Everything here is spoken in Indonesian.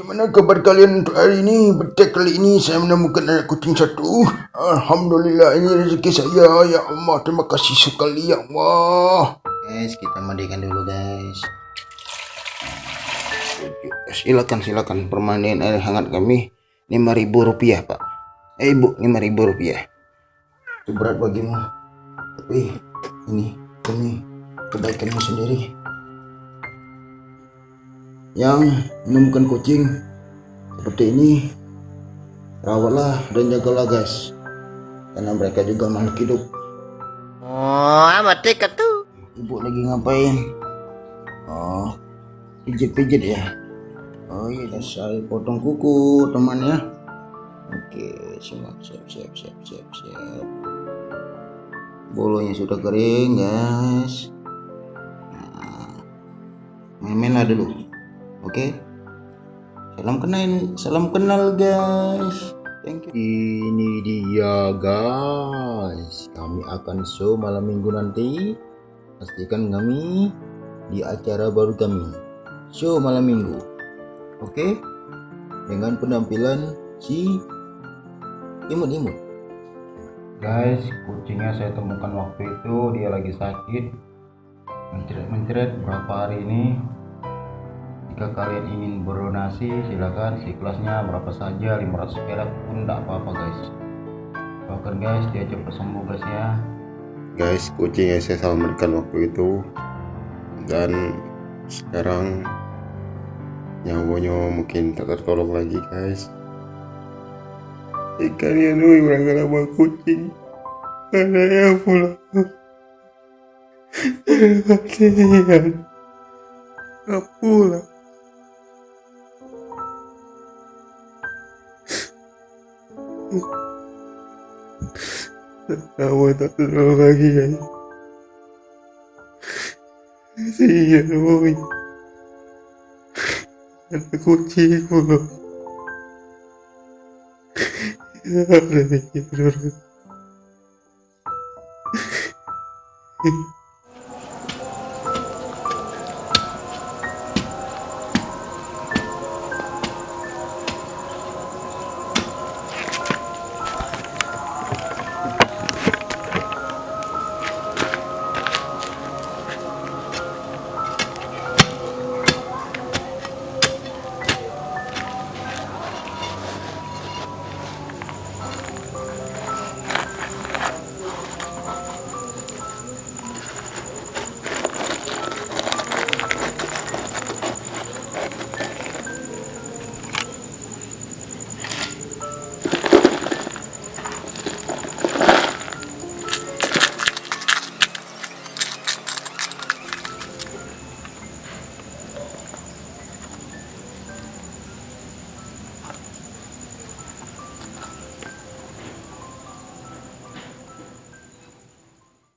Bagaimana kabar kalian untuk hari ini? Betul kali ini saya menemukan anak kucing satu. Alhamdulillah ini rezeki saya. Ya Allah, terima kasih sekali ya Allah. Guys, kita mandikan dulu guys. Silakan silakan permandian air hangat kami lima ribu rupiah pak. Eh ibu lima ribu rupiah. Itu berat bagimu. Tapi ini demi kebaikanmu sendiri yang menemukan kucing seperti ini rawatlah dan jagalah guys. Karena mereka juga makhluk hidup. Oh, amat dekat tuh. ibu lagi ngapain? Oh pijit-pijit ya? Oh iya saya potong kuku teman ya. Oke siap siap siap siap siap siap. Bolonya sudah kering guys. Nah, main-main lah dulu oke. Salam kenal salam kenal guys. Thank you. Ini dia guys. Kami akan show malam minggu nanti pastikan kami di acara baru kami show malam minggu. Oke. Dengan penampilan si imut-imut guys kucingnya saya temukan waktu itu dia lagi sakit. Mencret-mencret berapa hari ini jika kalian ingin berdonasi silakan si kelasnya berapa saja 500 perak pun tidak apa-apa guys. Doakan guys dia cepat sembuh guys ya. Guys kucing yang saya selamatkan waktu itu. Dan sekarang nyawanya mungkin tak tertolong lagi guys. Kalian woi berangkat sama kucing. Ada yang pulang kasihan pulang Kamu tak terlalu lagi. Guys Kasihan woi Ada kucing loh Ada